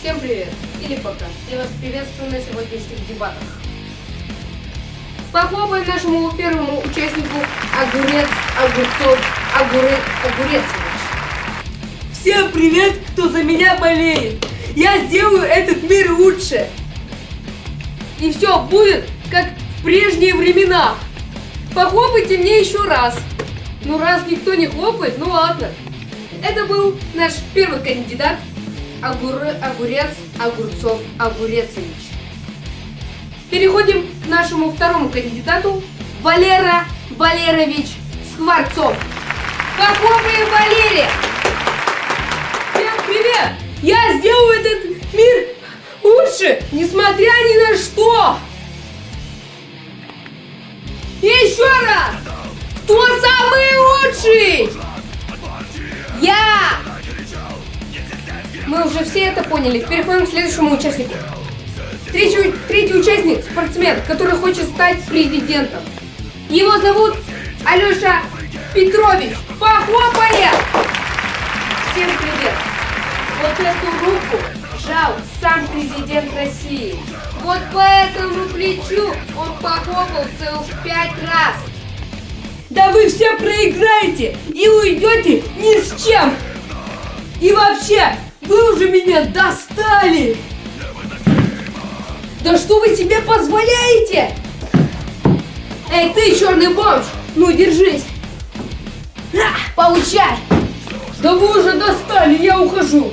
Всем привет! Или пока. Я вас приветствую на сегодняшних дебатах. Похлопаем нашему первому участнику Огурец, Огурцов, Огурец, Огурецович. Всем привет, кто за меня болеет! Я сделаю этот мир лучше! И все будет, как в прежние времена! Похлопайте мне еще раз! Ну раз никто не хлопает, ну ладно. Это был наш первый кандидат Огур... Огурец, Огурцов, Огурецович. Переходим к нашему второму кандидату Валера Валерович Скворцов. Похлопаем Валерия! Всем привет! Я сделаю этот мир лучше, несмотря ни на что! Еще раз! Кто самый лучший? Мы уже все это поняли. Переходим к следующему участнику. Третий, третий участник, спортсмен, который хочет стать президентом. Его зовут Алеша Петрович. Похлопаем! Всем привет! Вот эту руку жал сам президент России. Вот по этому плечу он похлопал целых пять раз. Да вы все проиграете и уйдете ни с чем! И вообще, вы уже меня достали! Да что вы себе позволяете? Эй, ты, черный бомж! Ну, держись! На, получай! Да вы уже достали, я ухожу!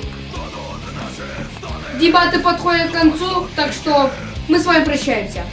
Дебаты подходят к концу, так что мы с вами прощаемся.